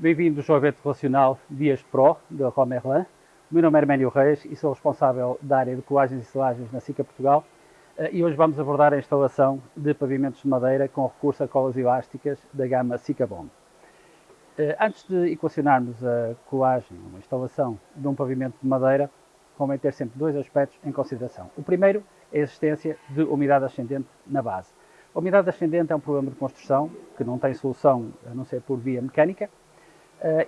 Bem-vindos ao evento relacional Dias Pro, da Romerlin. O meu nome é Herménio Reis e sou responsável da área de colagens e selagens na SICA Portugal. Eh, e hoje vamos abordar a instalação de pavimentos de madeira com recurso a colas elásticas da gama SICA Bond. Eh, antes de equacionarmos a colagem, uma instalação de um pavimento de madeira, convém ter sempre dois aspectos em consideração. O primeiro é a existência de umidade ascendente na base. A umidade ascendente é um problema de construção que não tem solução a não ser por via mecânica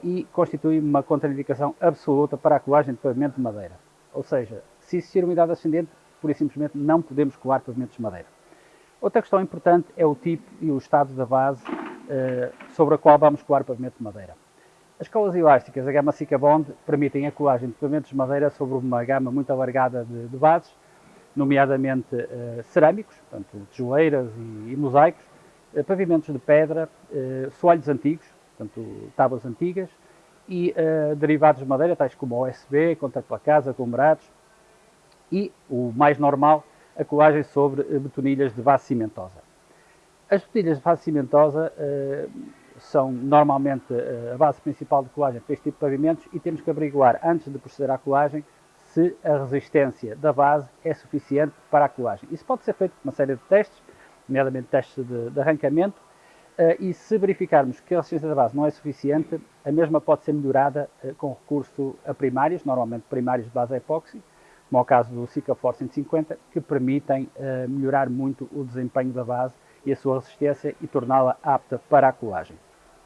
e constitui uma contraindicação absoluta para a colagem de pavimento de madeira. Ou seja, se existir umidade ascendente, pura e simplesmente não podemos colar pavimentos de madeira. Outra questão importante é o tipo e o estado da base uh, sobre a qual vamos colar pavimento de madeira. As colas elásticas da gama Sica Bond permitem a colagem de pavimentos de madeira sobre uma gama muito alargada de, de bases, nomeadamente uh, cerâmicos, portanto, tijoleiras e, e mosaicos, uh, pavimentos de pedra, uh, soalhos antigos, portanto, tábuas antigas, e derivados de madeira, tais como OSB, contraplacados, aglomerados, e, o mais normal, a colagem sobre betonilhas de base cimentosa. As betonilhas de base cimentosa são normalmente a base principal de colagem para este tipo de pavimentos e temos que averiguar, antes de proceder à colagem, se a resistência da base é suficiente para a colagem. Isso pode ser feito com uma série de testes, nomeadamente testes de, de arrancamento, uh, e se verificarmos que a resistência da base não é suficiente, a mesma pode ser melhorada uh, com recurso a primários, normalmente primários de base epóxi, como é o caso do Force 150, que permitem uh, melhorar muito o desempenho da base e a sua resistência e torná-la apta para a colagem.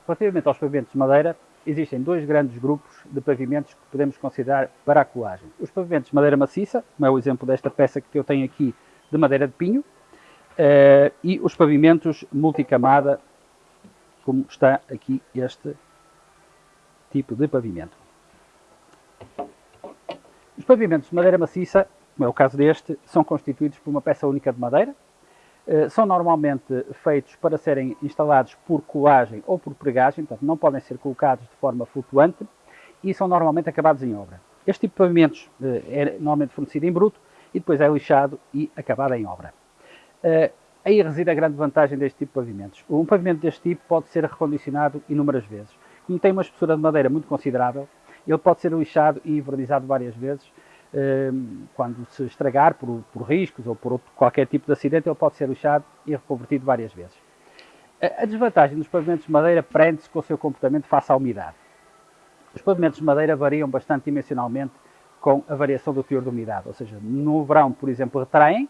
Relativamente aos pavimentos de madeira, existem dois grandes grupos de pavimentos que podemos considerar para a colagem. Os pavimentos de madeira maciça, como é o exemplo desta peça que eu tenho aqui de madeira de pinho, e os pavimentos multicamada, como está aqui este tipo de pavimento. Os pavimentos de madeira maciça, como é o caso deste, são constituídos por uma peça única de madeira, eh, são normalmente feitos para serem instalados por colagem ou por pregagem, portanto não podem ser colocados de forma flutuante e são normalmente acabados em obra. Este tipo de pavimentos eh, é normalmente fornecido em bruto e depois é lixado e acabado em obra. Aí reside a grande vantagem deste tipo de pavimentos. Um pavimento deste tipo pode ser recondicionado inúmeras vezes. Como tem uma espessura de madeira muito considerável, ele pode ser lixado e envernizado várias vezes Ehm, quando se estragar por, por riscos ou por outro, qualquer tipo de acidente, ele pode ser lixado e reconvertido várias vezes. A desvantagem dos pavimentos de madeira prende-se com o seu comportamento face à umidade. Os pavimentos de madeira variam bastante dimensionalmente com a variação do teor de umidade, ou seja, no verão, por exemplo, retraem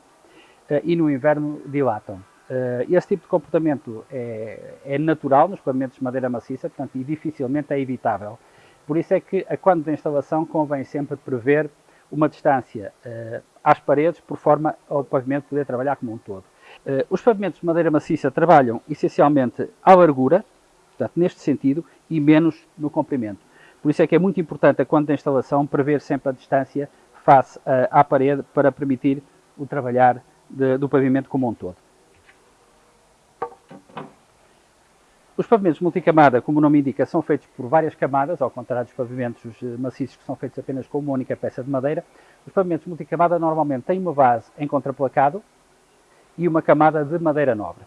e no inverno dilatam. Eh, esse tipo de comportamento é, é, natural nos pavimentos de madeira maciça, portanto, e dificilmente é evitável. Por isso é que, a quando da instalação, convém sempre prever uma distância uh, às paredes, por forma ao pavimento poder trabalhar como um todo. Uh, os pavimentos de madeira maciça trabalham essencialmente à largura, portanto, neste sentido, e menos no comprimento. Por isso é que é muito importante, quando da instalação, prever sempre a distância face uh, à parede para permitir o trabalhar de, do pavimento como um todo. Os pavimentos multicamada, como o nome indica, são feitos por várias camadas, ao contrário dos pavimentos eh, maciços que são feitos apenas com uma única peça de madeira. Os pavimentos multicamada normalmente têm uma base em contraplacado e uma camada de madeira nobre.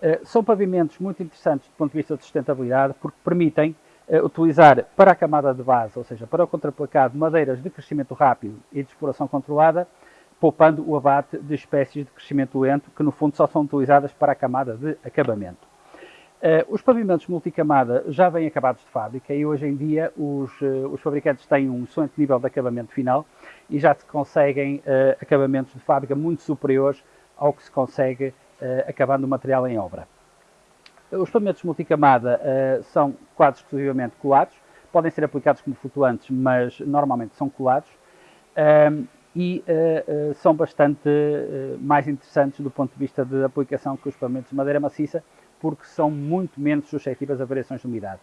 Eh, são pavimentos muito interessantes do ponto de vista de sustentabilidade porque permitem eh, utilizar para a camada de base, ou seja, para o contraplacado, madeiras de crescimento rápido e de exploração controlada, poupando o abate de espécies de crescimento lento que no fundo só são utilizadas para a camada de acabamento. Uh, os pavimentos multicamada já vêm acabados de fábrica e hoje em dia os, uh, os fabricantes têm um excelente nível de acabamento final e já se conseguem uh, acabamentos de fábrica muito superiores ao que se consegue acabando o material em obra. Os pavimentos multicamada são quase exclusivamente colados, podem ser aplicados como flutuantes, mas normalmente são colados ehm, e são bastante mais interessantes do ponto de vista de aplicação que os pavimentos de madeira maciça, porque são muito menos suscetíveis a variações de umidade.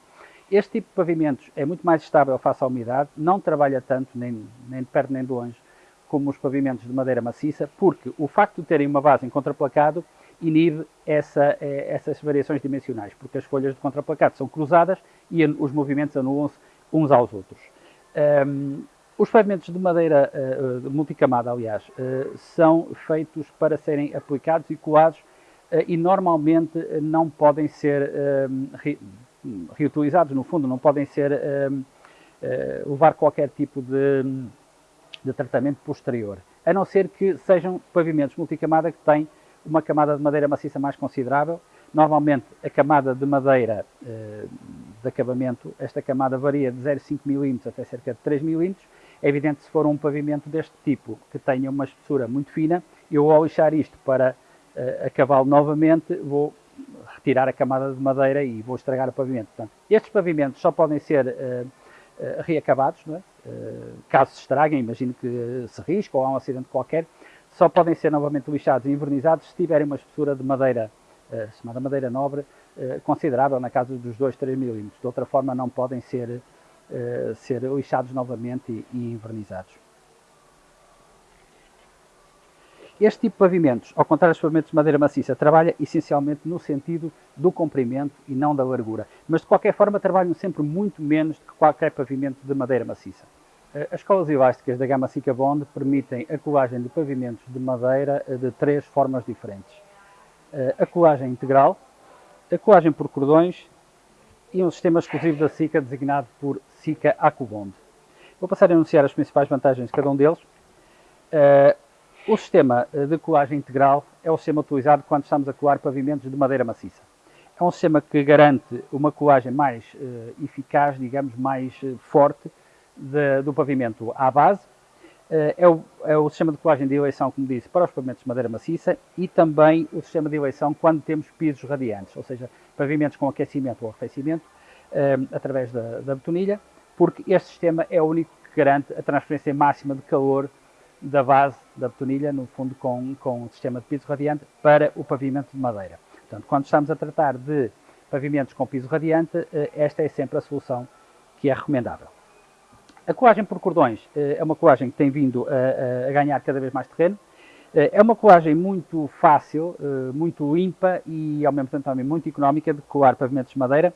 Este tipo de pavimentos é muito mais estável face à umidade, não trabalha tanto, nem, nem de perto nem de longe, como os pavimentos de madeira maciça, porque o facto de terem uma base em contraplacado inibe essa, essas variações dimensionais, porque as folhas de contraplacado são cruzadas e os movimentos anulam-se uns aos outros. Um, os pavimentos de madeira uh, multicamada, aliás, uh, são feitos para serem aplicados e colados eh, e normalmente não podem ser, hum, reutilizados, no fundo, não podem ser, uh, levar qualquer tipo de, de tratamento posterior, a não ser que sejam pavimentos multicamada que têm uma camada de madeira maciça mais considerável. Normalmente a camada de madeira de acabamento, esta camada varia de 0,5 mm até cerca de 3 mm. É evidente que se for um pavimento deste tipo, que tenha uma espessura muito fina, eu ao lixar isto para eh, acabá-lo novamente, vou retirar a camada de madeira e vou estragar o pavimento. Portanto, estes pavimentos só podem ser eh, eh reacabados, é? caso se estraguem, imagino que se risca ou há um acidente qualquer, só podem ser novamente lixados e invernizados se tiverem uma espessura de madeira, chamada madeira nobre, considerável, na casa dos 2, 3 milímetros. De outra forma, não podem ser, eh, ser lixados novamente e, e invernizados. Este tipo de pavimentos, ao contrário dos pavimentos de madeira maciça, trabalha essencialmente no sentido do comprimento e não da largura. Mas, de qualquer forma, trabalham sempre muito menos do que qualquer pavimento de madeira maciça. Eh, as colas elásticas da gama Sica Bond permitem a colagem de pavimentos de madeira eh, de três formas diferentes. A colagem integral, a colagem por cordões e um sistema exclusivo da Sica designado por Sica AcuBond. Vou passar a enunciar as principais vantagens de cada um deles. O sistema de colagem integral é o sistema utilizado quando estamos a colar pavimentos de madeira maciça. É um sistema que garante uma colagem mais eficaz, digamos, mais forte, de, do pavimento à base. Eh, é o, é o, sistema de colagem de eleição, como disse, para os pavimentos de madeira maciça e também o sistema de eleição quando temos pisos radiantes, ou seja, pavimentos com aquecimento ou arrefecimento, eh, através da, da betonilha, porque este sistema é o único que garante a transferência máxima de calor da base da betonilha, no fundo com, com o sistema de piso radiante, para o pavimento de madeira. Portanto, quando estamos a tratar de pavimentos com piso radiante, eh, esta é sempre a solução que é recomendável. A colagem por cordões eh, é uma colagem que tem vindo a, a ganhar cada vez mais terreno. Eh, é uma colagem muito fácil, muito limpa e ao mesmo tempo também muito económica de colar pavimentos de madeira.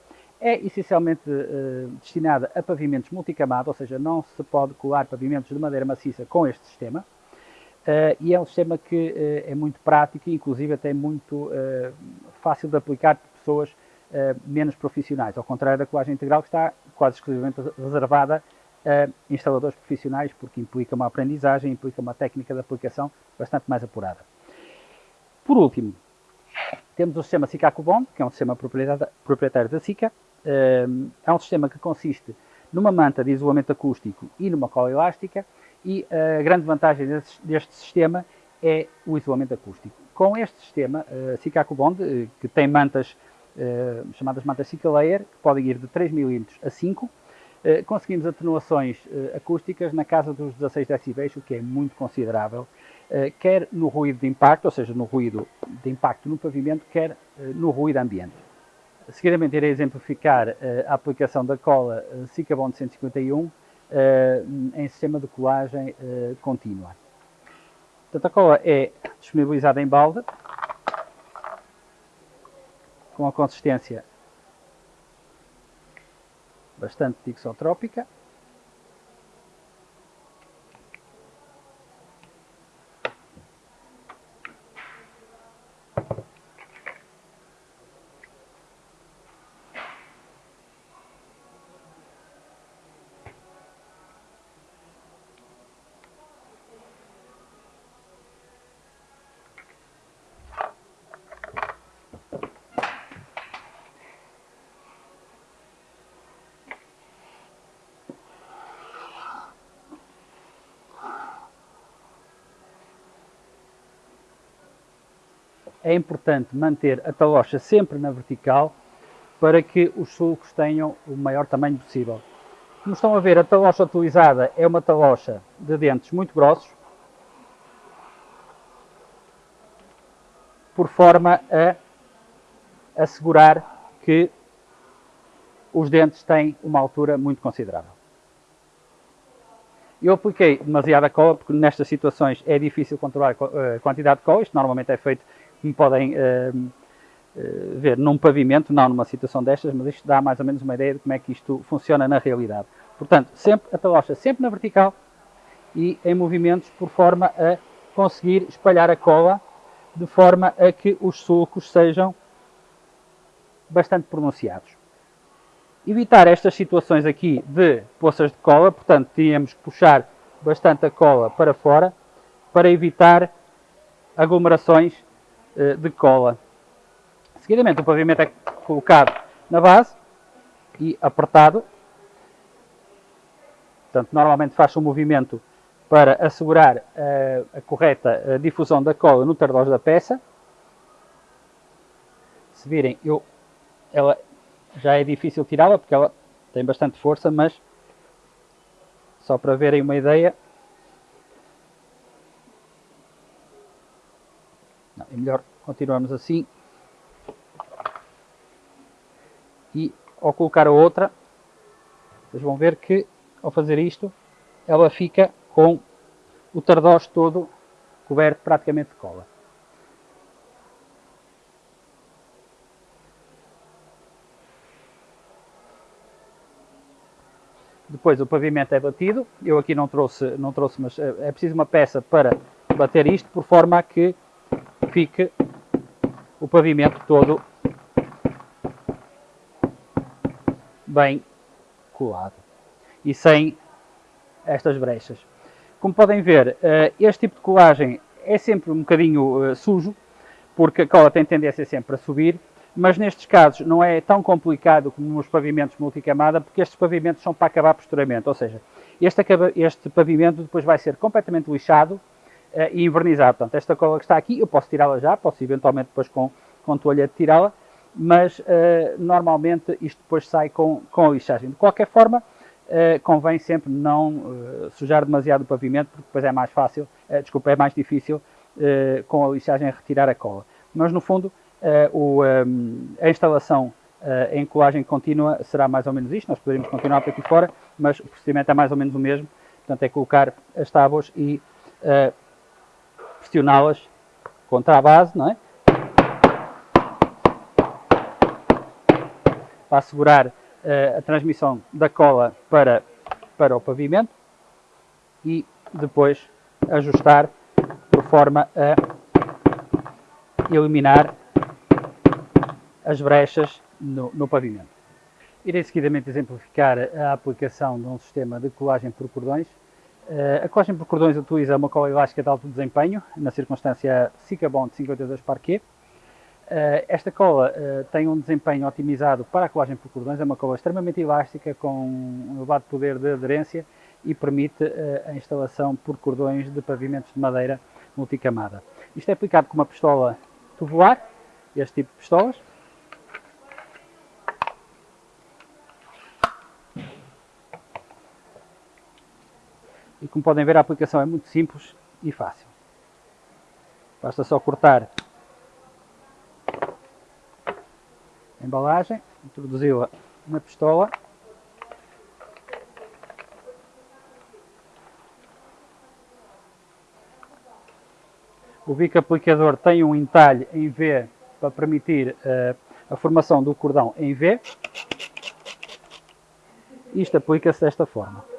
É essencialmente destinada a pavimentos multicamado, ou seja, não se pode colar pavimentos de madeira maciça com este sistema. e é um sistema que é muito prático e inclusive até muito fácil de aplicar por pessoas menos profissionais, ao contrário da colagem integral que está quase exclusivamente reservada uh, instaladores profissionais, porque implica uma aprendizagem, implica uma técnica de aplicação bastante mais apurada. Por último, temos o sistema SICA-Cubon, que é um sistema proprietário da SICA. Uh, é um sistema que consiste numa manta de isolamento acústico e numa cola elástica, e a grande vantagem deste, deste sistema é o isolamento acústico. Com este sistema, uh, SICA-Cubond, uh, que tem mantas chamadas mantas SICA Layer, que podem ir de 3 mm a 5 eh, conseguimos atenuações eh, acústicas na casa dos 16 decibéis, o que é muito considerável, eh, quer no ruído de impacto, ou seja, no ruído de impacto no pavimento, quer no ruído ambiente. Seguidamente irei exemplificar a aplicação da cola Sicabond 151 em sistema de colagem contínua. Portanto, a cola é disponibilizada em balde, com a consistência bastante tixotrópica. É importante manter a talocha sempre na vertical para que os sulcos tenham o maior tamanho possível. Como estão a ver, a talocha utilizada é uma talocha de dentes muito grossos, por forma a assegurar que os dentes têm uma altura muito considerável. Eu apliquei demasiada cola, porque nestas situações é difícil controlar a quantidade de cola, isto normalmente é feito como podem uh, uh, ver num pavimento, não numa situação destas, mas isto dá mais ou menos uma ideia de como é que isto funciona na realidade. Portanto, sempre a talocha sempre na vertical e em movimentos por forma a conseguir espalhar a cola de forma a que os sulcos sejam bastante pronunciados. evitar estas situações aqui de poças de cola, portanto, tínhamos que puxar bastante a cola para fora para evitar aglomerações de cola. Seguidamente, o pavimento é colocado na base e apertado. Portanto, normalmente faz um movimento para assegurar uh, a correta uh, difusão da cola no tardós da peça. Se virem, eu, ela já é difícil tirá-la porque ela tem bastante força, mas só para verem uma ideia, é melhor continuarmos assim e ao colocar a outra, vocês vão ver que ao fazer isto, ela fica com o tardós todo coberto praticamente de cola. Depois o pavimento é batido. Eu aqui não trouxe, não trouxe, mas é, é preciso uma peça para bater isto, por forma a que fique o pavimento todo bem colado e sem estas brechas. Como podem ver, eh, este tipo de colagem é sempre um bocadinho eh, sujo, porque a cola tem tendência sempre a subir mas nestes casos não é tão complicado como nos pavimentos multicamada, porque estes pavimentos são para acabar posturamento, ou seja, este, este pavimento depois vai ser completamente lixado e invernizado. Portanto, esta cola que está aqui, eu posso tirá-la já, posso eventualmente depois com, com toalha tirá-la, mas uh, normalmente isto depois sai com, com a lixagem. De qualquer forma, uh, convém sempre não sujar demasiado o pavimento, porque depois é mais fácil, desculpa, é mais difícil com a lixagem retirar a cola. Mas no fundo, a instalação em colagem contínua será mais ou menos isto, nós poderíamos continuar por aqui fora, mas o procedimento é mais ou menos o mesmo, portanto é colocar as tábuas e pressioná-las contra a base, não é? Para assegurar a transmissão da cola para, para o pavimento e depois ajustar por forma a eliminar as brechas no, no pavimento. Irei seguidamente exemplificar a aplicação de um sistema de colagem por cordões. Eh, a colagem por cordões utiliza uma cola elástica de alto desempenho, na circunstância Sikabond 52 Parquet. Eh, esta cola eh, tem um desempenho otimizado para a colagem por cordões, é uma cola extremamente elástica, com um elevado poder de aderência e permite a instalação por cordões de pavimentos de madeira multicamada. Isto é aplicado com uma pistola tubular, este tipo de pistolas, E como podem ver a aplicação é muito simples e fácil. Basta só cortar a embalagem, introduzi-la na pistola O bico aplicador tem um entalhe em V para permitir uh, a formação do cordão em V. Isto aplica-se desta forma.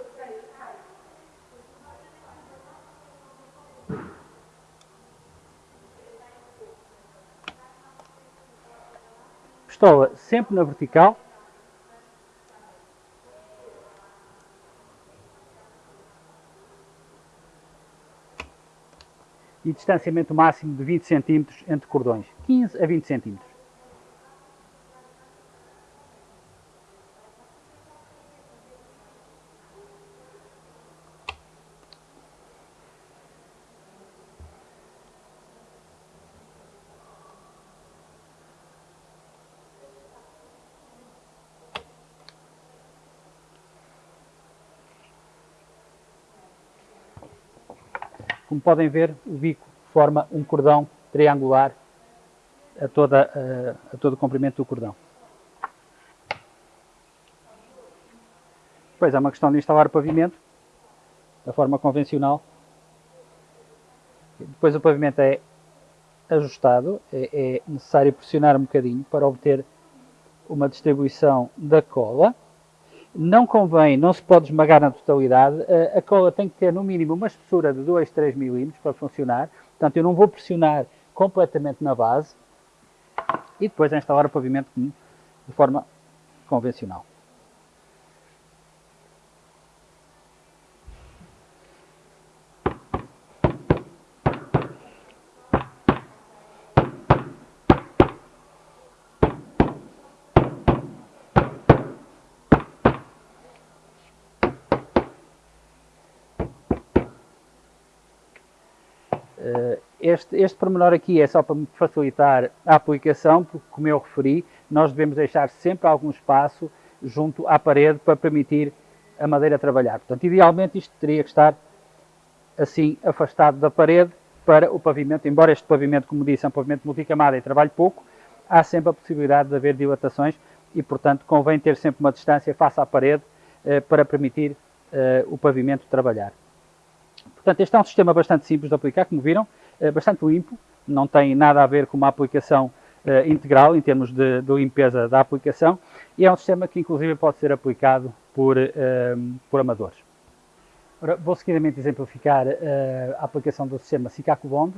Pistola sempre na vertical. E distanciamento máximo de 20 cm entre cordões, 15 a 20 cm. Como podem ver, o bico forma um cordão triangular a, toda, a, a todo o comprimento do cordão. Depois é uma questão de instalar o pavimento da forma convencional. Depois o pavimento é ajustado, é, é necessário pressionar um bocadinho para obter uma distribuição da cola não convém, não se pode esmagar na totalidade, a, cola tem que ter no mínimo uma espessura de 2, 3 milímetros para funcionar, portanto eu não vou pressionar completamente na base e depois instalar o pavimento de forma convencional. Este, este pormenor aqui é só para facilitar a aplicação, porque como eu referi, nós devemos deixar sempre algum espaço junto à parede para permitir a madeira trabalhar. Portanto, idealmente isto teria que estar assim afastado da parede para o pavimento, embora este pavimento, como disse, é um pavimento multicamada e trabalhe pouco, há sempre a possibilidade de haver dilatações e, portanto, convém ter sempre uma distância face à parede eh, para permitir eh, o pavimento trabalhar. Portanto, este é um sistema bastante simples de aplicar, como viram, eh, bastante limpo, não tem nada a ver com uma aplicação eh, integral em termos de, de, limpeza da aplicação e é um sistema que inclusive pode ser aplicado por, eh, por amadores. Ora, vou seguidamente exemplificar a aplicação do sistema Sikaku Bond.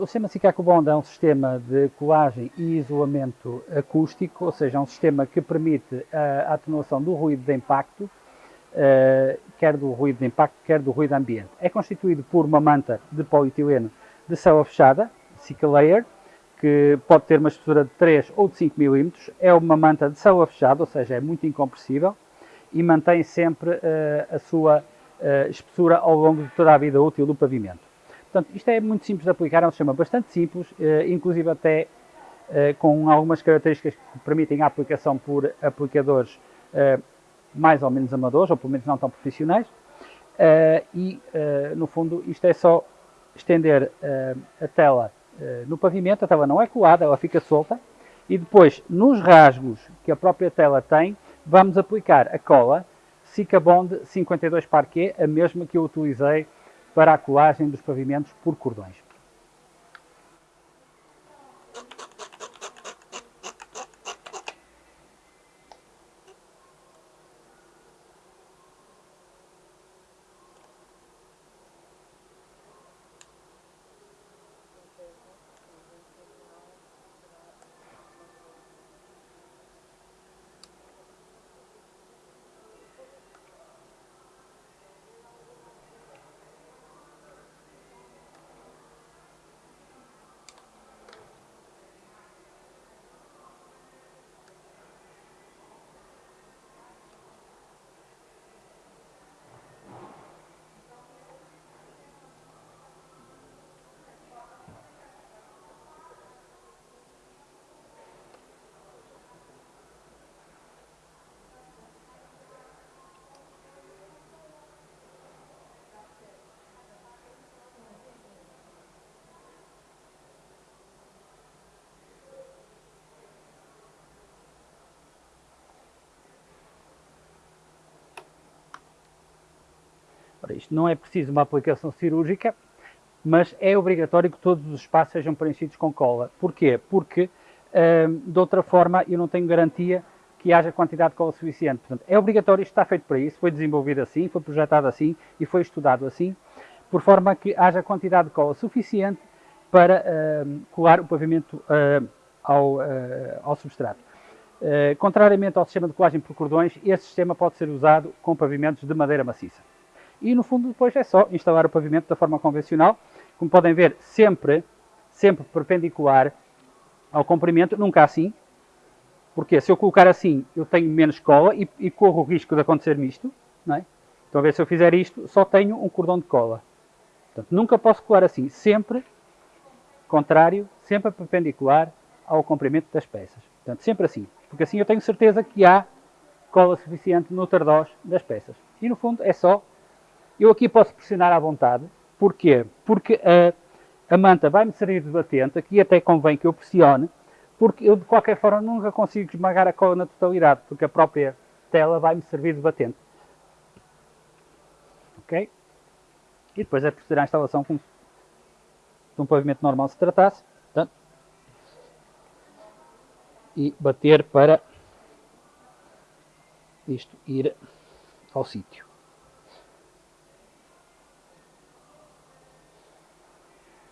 O sistema Sikaku Bond é um sistema de colagem e isolamento acústico, ou seja, é um sistema que permite a atenuação do ruído de impacto, quer do ruído de impacto, quer do ruído ambiente. É constituído por uma manta de polietileno de célula fechada, Sika Layer, que pode ter uma espessura de 3 ou de 5 mm. É uma manta de célula fechada, ou seja, é muito incompressível e mantém sempre a sua uh, espessura ao longo de toda a vida útil do pavimento. Portanto, isto é muito simples de aplicar, é um sistema bastante simples, uh, inclusive até uh, com algumas características que permitem a aplicação por aplicadores mais ou menos amadores, ou pelo menos não tão profissionais, e, no fundo, isto é só estender a tela no pavimento, a tela não é colada, ela fica solta, e depois, nos rasgos que a própria tela tem, vamos aplicar a cola Bond 52 Parquet, a mesma que eu utilizei para a colagem dos pavimentos por cordões. Isto não é preciso uma aplicação cirúrgica, mas é obrigatório que todos os espaços sejam preenchidos com cola. Porquê? Porque, hum, de outra forma, eu não tenho garantia que haja quantidade de cola suficiente. Portanto, é obrigatório, isto está feito para isso, foi desenvolvido assim, foi projetado assim e foi estudado assim, por forma que haja quantidade de cola suficiente para hum, colar o pavimento hum, ao, ao substrato. Uh, contrariamente ao sistema de colagem por cordões, este sistema pode ser usado com pavimentos de madeira maciça e no fundo depois é só instalar o pavimento da forma convencional, como podem ver, sempre, sempre perpendicular ao comprimento, nunca assim, porque se eu colocar assim, eu tenho menos cola e, e corro o risco de acontecer-me isto, não é? Então, a ver, se eu fizer isto, só tenho um cordão de cola. Portanto, nunca posso colar assim, sempre contrário, sempre perpendicular ao comprimento das peças. Portanto, sempre assim, porque assim eu tenho certeza que há cola suficiente no tardós das peças. E no fundo é só eu aqui posso pressionar à vontade. Porquê? Porque a, a manta vai-me servir de batente, aqui até convém que eu pressione, porque eu de qualquer forma nunca consigo esmagar a cola na totalidade, porque a própria tela vai-me servir de batente. Ok? E depois é proceder à instalação como de um pavimento normal se tratasse. Portanto, e bater para isto ir ao sítio.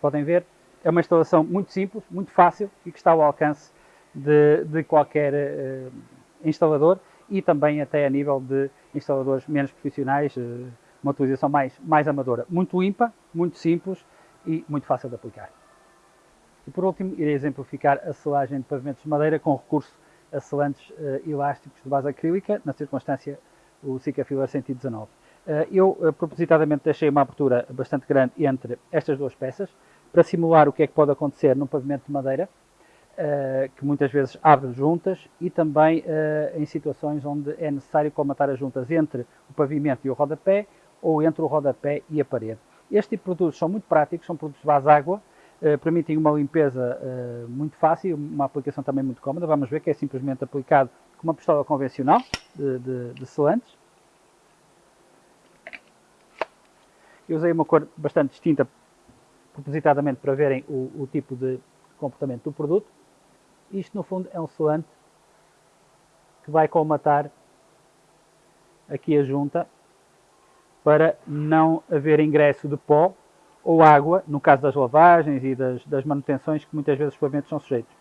Podem ver, é uma instalação muito simples, muito fácil e que está ao alcance de, de qualquer uh, instalador e também até a nível de instaladores menos profissionais, uh, uma utilização mais, mais amadora. Muito limpa, muito simples e muito fácil de aplicar. E por último, irei exemplificar a selagem de pavimentos de madeira com recurso a selantes uh, elásticos de base acrílica, na circunstância o Sica Filler 119. Uh, eu propositadamente deixei uma abertura bastante grande entre estas duas peças para simular o que é que pode acontecer num pavimento de madeira, uh, que muitas vezes abre juntas e também em situações onde é necessário colmatar as juntas entre o pavimento e o rodapé ou entre o rodapé e a parede. Este tipo de produtos são muito práticos, são produtos base água, eh, permitem uma limpeza muito fácil, uma aplicação também muito cómoda. Vamos ver que é simplesmente aplicado com uma pistola convencional de, de, de selantes. Eu usei uma cor bastante distinta, propositadamente para verem o, o tipo de comportamento do produto. Isto, no fundo, é um selante que vai colmatar aqui a junta para não haver ingresso de pó ou água, no caso das lavagens e das, das manutenções que muitas vezes os pavimentos são sujeitos.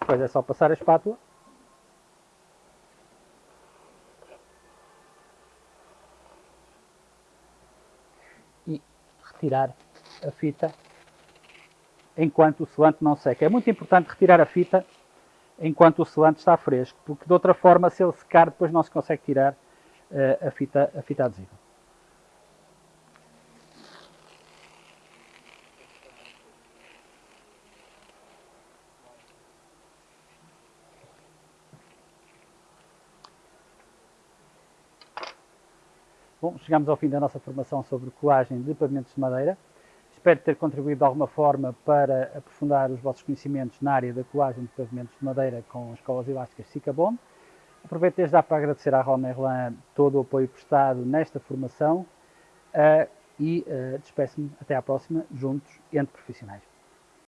Depois é só passar a espátula. E retirar a fita enquanto o selante não seca. É muito importante retirar a fita enquanto o selante está fresco, porque de outra forma, se ele secar, depois não se consegue tirar uh, a, fita, a fita adesiva. Chegamos ao fim da nossa formação sobre colagem de pavimentos de madeira. Espero ter contribuído de alguma forma para aprofundar os vossos conhecimentos na área da colagem de pavimentos de madeira com escolas elásticas Sicabon. Aproveito desde já para agradecer à Ron Merlin todo o apoio prestado nesta formação uh, e uh, despeço-me até à próxima, juntos, entre profissionais.